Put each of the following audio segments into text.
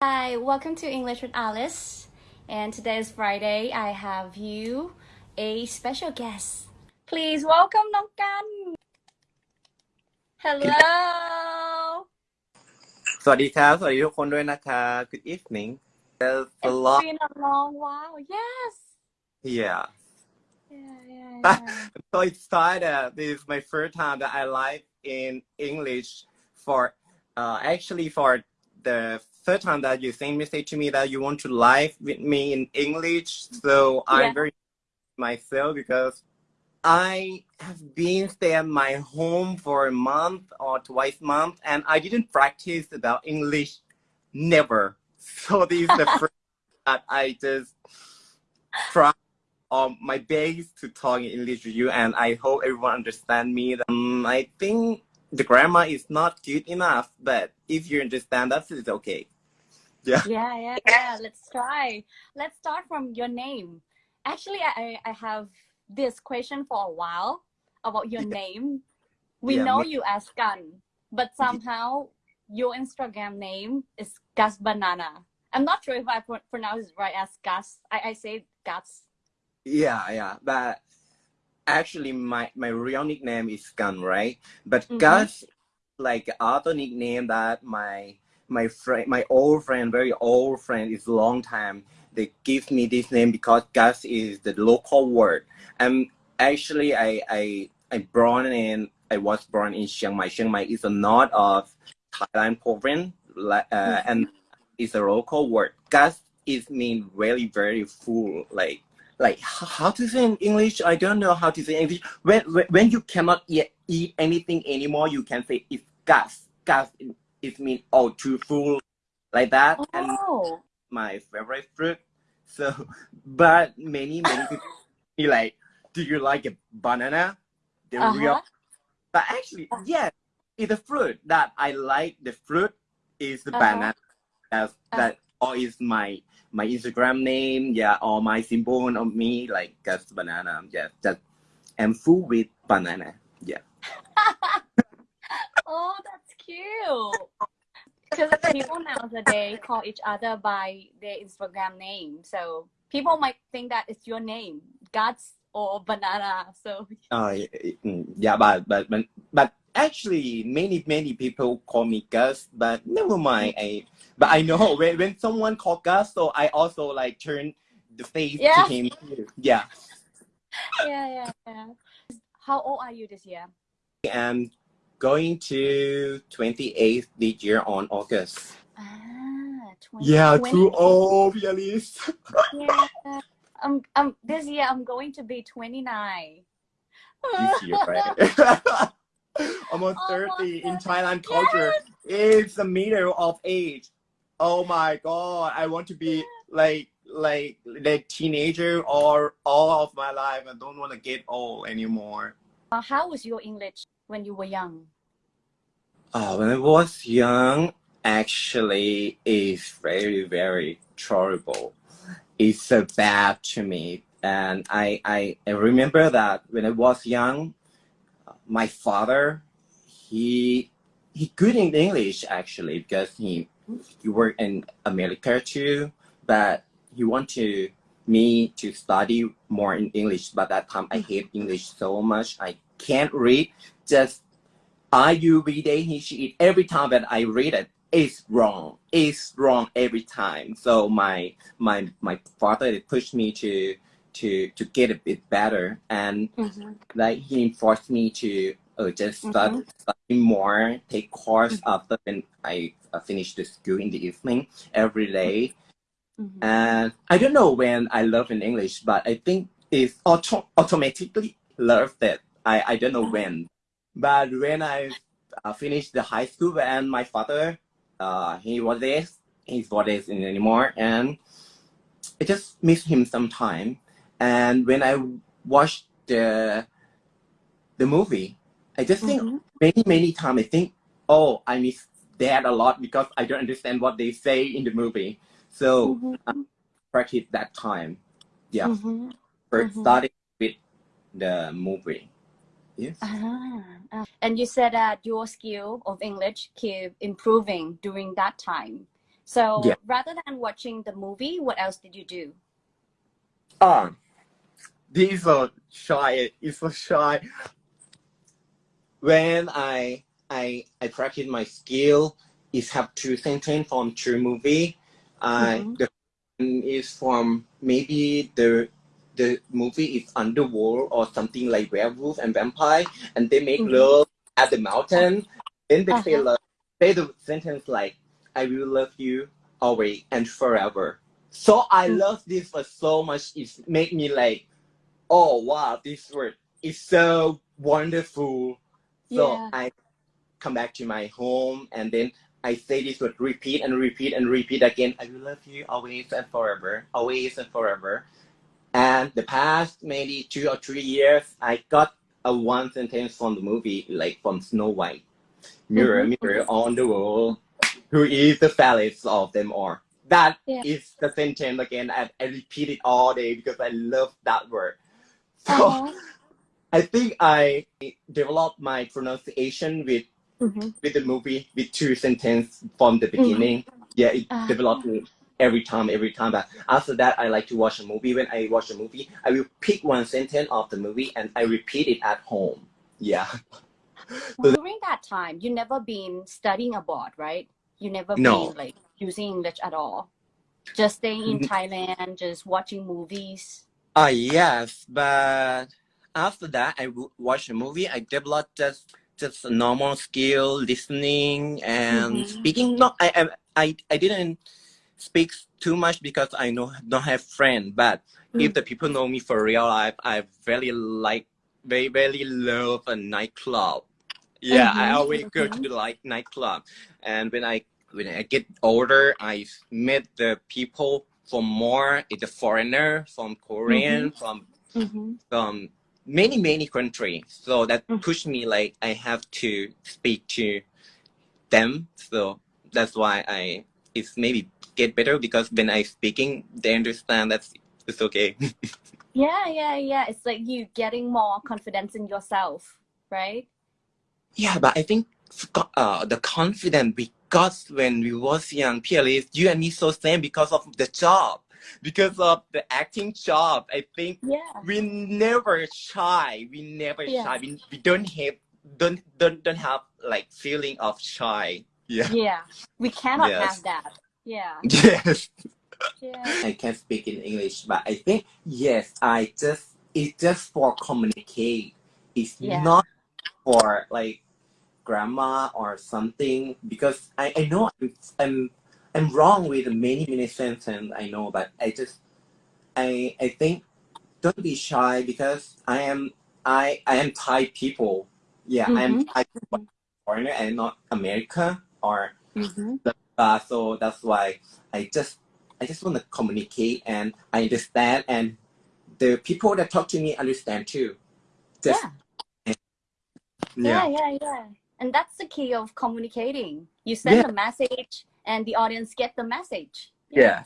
Hi, welcome to English with Alice. And today is Friday. I have you a special guest. Please welcome Nong Kan. Hello. สวัสดีครับ สวัสดีทุกคนด้วยนะคะ Good evening There's a It's lot been a long while. Yes. yeah Yeah, yeah, yeah. I'm so excited this is my first time that I live in English for uh, actually for the third time that you send message to me that you want to live with me in English. So I'm very myself because I have been stay at my home for a month or twice month and I didn't practice about English never. So this is the first that I just try on my best to talk in English with you and I hope everyone understand me. Um, I think the grammar is not good enough but if you understand that it's okay yeah Yeah, yeah, yeah. Let's try. Let's start from your name. Actually, I, I- have this question for a while about your name. We Yeah, know me- you as Gun, but somehow your Instagram name is Gus Banana. I'm not sure if I pro- pronounce it right as Gus. I, I say Gus. Yeah, yeah, but actually, my my real nickname is Gun, right? But Mhm. Gus, like other nickname that my my friend, my old friend, very old friend, is long time. They give me this name because Gus is the local word. And actually, I I I born in I was born in Chiang Mai. Chiang Mai is a north of Thailand province, uh, and it's a local word. Gus is mean very very full, like like how to say in English? I don't know how to say English. When when, when you cannot eat, eat anything anymore, you can say it's gas. Gas it, means oh too full, like that. And Oh, my favorite fruit. So, but many many people be like, do you like a banana? The real, uh-huh. but actually, yes, it's a fruit that I like. The fruit is the Uh-huh. banana. That's Uh. that or is my my Instagram name, yeah, or my symbol of me like just banana. Yeah, just I'm full with banana. Yeah. Oh, that's cute. Because people nowadays call each other by their Instagram name. So people might think that it's your name, Guts or Banana. So Uh, yeah, but but but but actually, many many people call me Gus, but never mind. I but I know when when someone call Gus, so I also like turn the face Yeah. to him. Yeah, yeah, yeah, yeah. How old are you this year? I'm going to 28th this year on August. Ah, 20, Yeah, 20. too old, Yalis. Yeah. Um, um, this year I'm going to be 29. this year, right? Almost Almost 30 in Thailand culture. It's the middle of age. Oh my god, I want to be like like the teenager or all of my life. I don't want to get old anymore. Uh, how was your English when you were young? Uh, when I was young, actually, is very, very terrible. It's so bad to me. And I, I, I remember that when I was young, my father, he, he good in English actually because he, he work in America too, but he wanted me to study more in English. But that time I hate English so much. I can't read. Just I you read it, he she it. Every time that I read it, it's wrong. It's wrong every time. So my my my father pushed me to to to get a bit better, and Mm-hmm. like he forced me to uh, just start Mhm. studying more, take course after when I uh, finish the school in the evening every day. Mm-hmm. And I don't know when I love in English, but I think it's auto- automatically loved it. I, I don't know when. But when I uh, finished the high school and my father, uh, he was there, he's not there anymore. And I just miss him sometime. And when I watched the, the movie, I just think Mhm. many, many times I think, oh, I miss that a lot because I don't understand what they say in the movie. So Mhm. practice that time. Yeah, Mhm. first Mhm. starting with the movie. Yes. Ah, ah. And you said that your skill of English keep improving during that time. So Yeah. rather than watching the movie, what else did you do? Um, this so shy. It's so shy. When I I I practice my skill, is have two sentence from two movie. I Mhm. the one is from maybe the the movie is Underworld or something like werewolf and vampire, and they make Mhm. love at the mountain. Then they say Uh-huh. love. Say the sentence like, "I will love you always and forever." So I Mm. love this for so much. It make me like, oh wow, this word is so wonderful. So Yeah. I come back to my home and then I say this word repeat and repeat and repeat again. I will love you always and forever, always and forever. And the past maybe two or three years, I got a one sentence from the movie, like from Snow White. Mirror, Mhm, mirror on the wall, who is the fairest of them all? That Yeah. is the sentence again, and I repeat it all day because I love that word. So Uh-huh. I think I developed my pronunciation with Mhm. with the movie with two sentences from the beginning. Yeah, it Ah. developed me every time, every time. But after that, I like to watch a movie. When I watch a movie, I will pick one sentence of the movie and I repeat it at home. Yeah. During that time, you never been studying abroad, right? You never No. been like using English at all. Just staying in. Thailand, just watching movies. Ah, yes, but after that, I watch a movie. I developed just just a normal skill, listening and Mhm. speaking. No, I, I I I didn't speak too much because I know don't have friend. But if Mm. the people know me for real life, I really like very very love a nightclub. Yeah, I Mhm, always go to the like nightclub, and when I when I get older, I met the people from more the foreigner from Korean from Mhm. from many many countries. So that Mm. pushed me like I have to speak to them. So that's why I it's maybe get better because when I speaking, they understand that's it's okay. Yeah, yeah, yeah. It's like you getting more confidence in yourself, right? Yeah, but I think uh, the confidence we got when we was young, Pierre, you and me so same because of the job, because of the acting job. I think Yeah. we never shy. We never Yeah. shy. We, we don't have don't don't don't have like feeling of shy. Yeah. Yeah. We cannot Yes. have that. Yeah. Yes. Yeah. I can't speak in English, but I think yes, I just it's just for communicate. It's Yeah. not for like grammar or something because I, I know I'm, I'm I'm wrong with many many sentences I know, but I just I I think don't be shy because I am I I am Thai people. Yeah, I am Mhm. Thai foreigner and not America or Mm-hmm. uh, so that's why I just I just want to communicate and I understand and the people that talk to me understand too. Just Yeah. yeah. yeah yeah yeah and that's the key of communicating you send Yeah. the message and the audience get the message Yeah.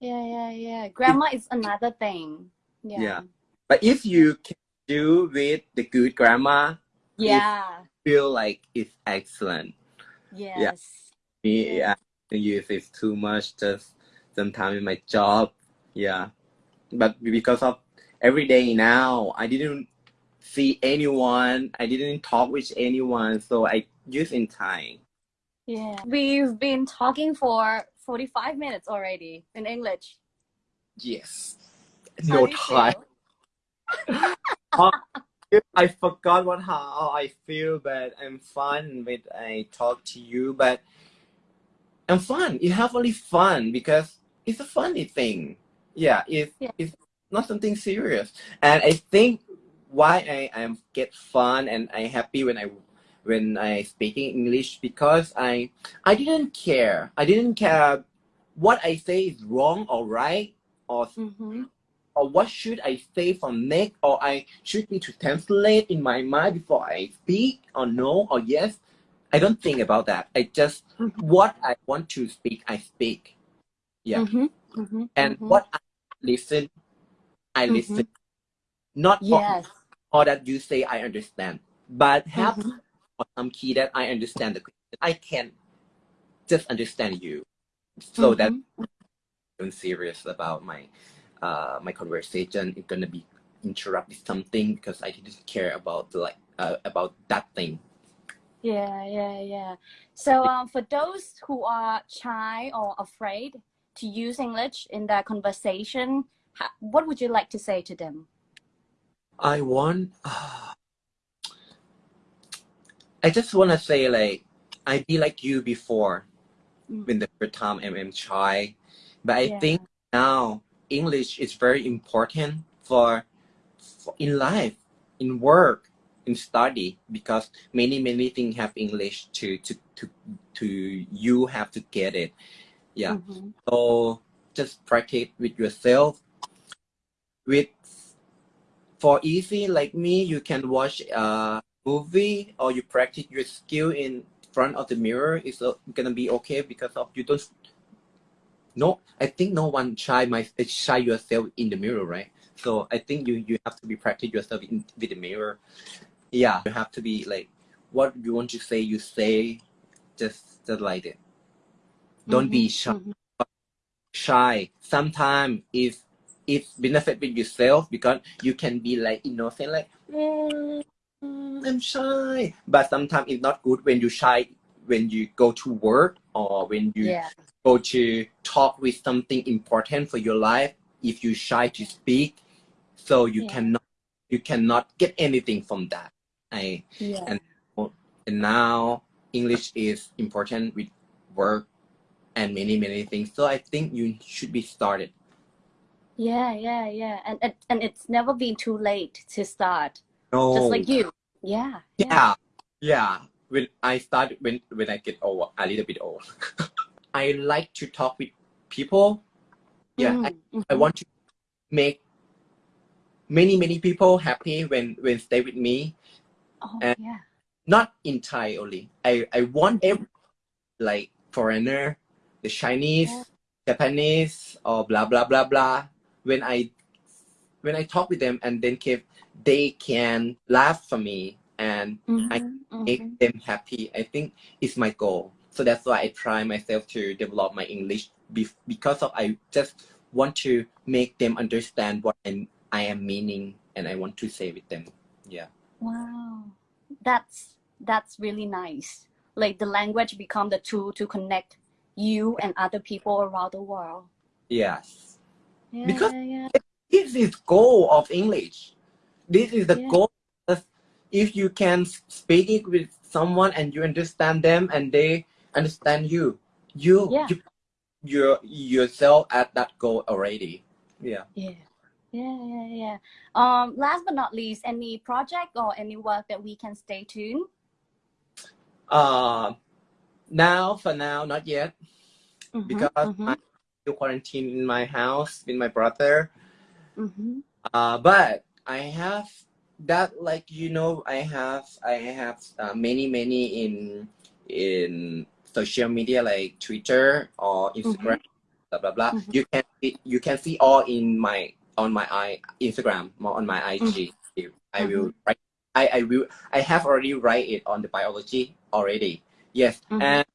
yeah yeah yeah grammar is another thing yeah Yeah. But if you can do with the good grammar, yeah feel like it's excellent. yes Me, Yeah. I use it too much just sometimes in my job. Yeah. But because of every day now, I didn't see anyone. I didn't talk with anyone, so I use in time. Yeah we've been talking for 45 minutes already in english Yes. No time. feel? Um, I forgot what how I feel, but I'm fun when I talk to you. But I'm fun. You have only fun because it's a funny thing. Yeah, it's Yeah. it's not something serious. And I think why I am get fun and I happy when I when I speaking English because I I didn't care. I didn't care what I say is wrong or right or Mhm. or what should I say from next, or I should need to translate in my mind before I speak, or no, or yes. I don't think about that. I just Mhm. what I want to speak, I speak. Yeah. Mhm. Mhm. And Mhm. what I listen, I Mhm. listen. Not all, yes all that you say I understand, but have Some key that I understand the question. I can just understand you. so that Mhm. I'm serious about my uh my conversation is gonna be interrupted something because I didn't care about like uh, about that thing. Yeah, yeah, yeah. So um, for those who are shy or afraid to use English in their conversation, what would you like to say to them? I want. I just wanna say like I be like you before Mm. when the first time I'm, I'm shy, but I Yeah. think now English is very important for, for in life, in work, in study because many many things have English to to to to you have to get it. Yeah. Mhm. So just practice with yourself. With for easy like me, you can watch a movie or you practice your skill in front of the mirror. It's uh, gonna be okay because of you don't. No, I think no one shy my shy yourself in the mirror, right? So I think you you have to be practice yourself in with the mirror. Yeah, you have to be like what you want to say. You say, just just like it. Don't be Mhm, shy mhm. shy sometimes it's it's benefit with yourself because you can be like innocent like "Mm, mm, i'm shy but sometimes it's not good when you shy when you go to work or when you Yeah, go to talk with something important for your life if you shy to speak so you Yeah. cannot you cannot get anything from that i yeah. And- and now english is important with work and many many things so i think you should be started Yeah, yeah, yeah. And, and and it's never been too late to start. no Just like you. Yeah. yeah yeah when i start when when i get old a little bit old i like to talk with people yeah I, Mm, I mhm. want to make many many people happy when when stay with me Oh, and- yeah. not entirely. i i want every like foreigner the chinese Yeah. japanese or blah blah blah blah when i when i talk with them and then keep they can laugh for me and Mhm, make mhm. them happy i think is my goal so that's why i try myself to develop my english be- because of i just want to make them understand what I'm, i am meaning and i want to say with them yeah Wow. That's that's really nice. Like the language become the tool to connect you and other people around the world. yes Yeah, Because- yeah. This is goal of english this is the Yeah. goal if you can speak it with someone and you understand them and they understand you you Yeah. you you're yourself at that goal already yeah Yeah. Yeah, yeah, yeah. Um, last but not least, any project or any work that we can stay tuned? uh now for now not yet Mhm, because mhm, i'm still quarantined in my house with my brother mhm. uh but i have that like you know i have i have uh, many many in in social media like twitter or instagram blah blah blah. Mhm. you can see, you can see all in my on my i instagram or on my ig i will write i i will i have already write it on the biology already. Yes. Mhm. and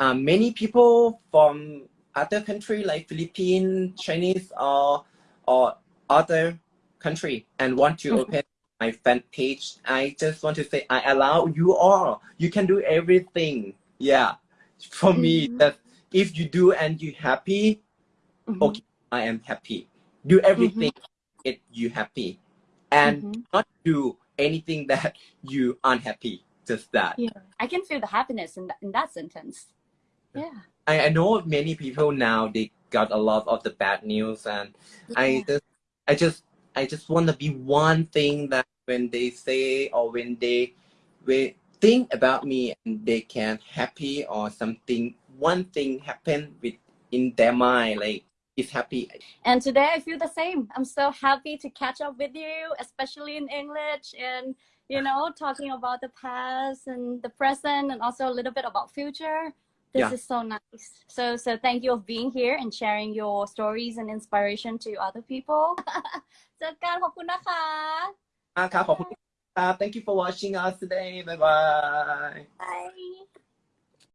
um, many people from other country like philippines chinese or or other country and want to Mhm. open my fan page i just want to say i allow you all. You can do everything. Yeah. For me that if you do and you happy Mhm, okay i am happy. Do everything get you happy. And mhm. not do anything that you unhappy. Just that. Yeah, I can feel the happiness in that, in that sentence. Yeah. I, I know many people now they got a lot of the bad news and I just I just I just want to be one thing that when they say or when they they think about me and they can happy or something one thing happen with in their mind like it's happy And today I feel the same. I'm so happy to catch up with you, especially in English and you know, talking about the past and the present and also a little bit about future. This yeah. is so nice. So so thank you for being here and sharing your stories and inspiration to other people. Ah, thank you for watching us today. Bye bye. Bye.